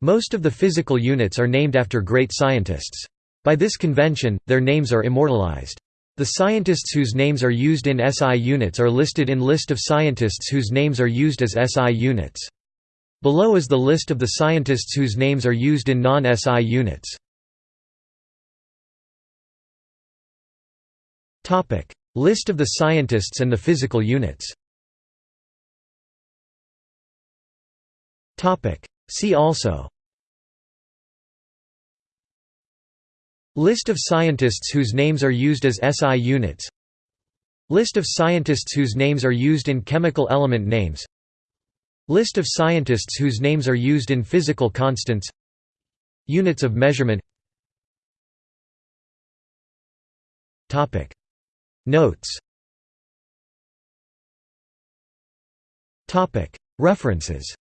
Most of the physical units are named after great scientists. By this convention, their names are immortalized. The scientists whose names are used in SI units are listed in List of scientists whose names are used as SI units. Below is the list of the scientists whose names are used in non-SI units. List of the scientists and the physical units See also List of scientists whose names are used as SI units List of scientists whose names are used in chemical element names List of scientists whose names are used in physical constants Units of measurement Notes References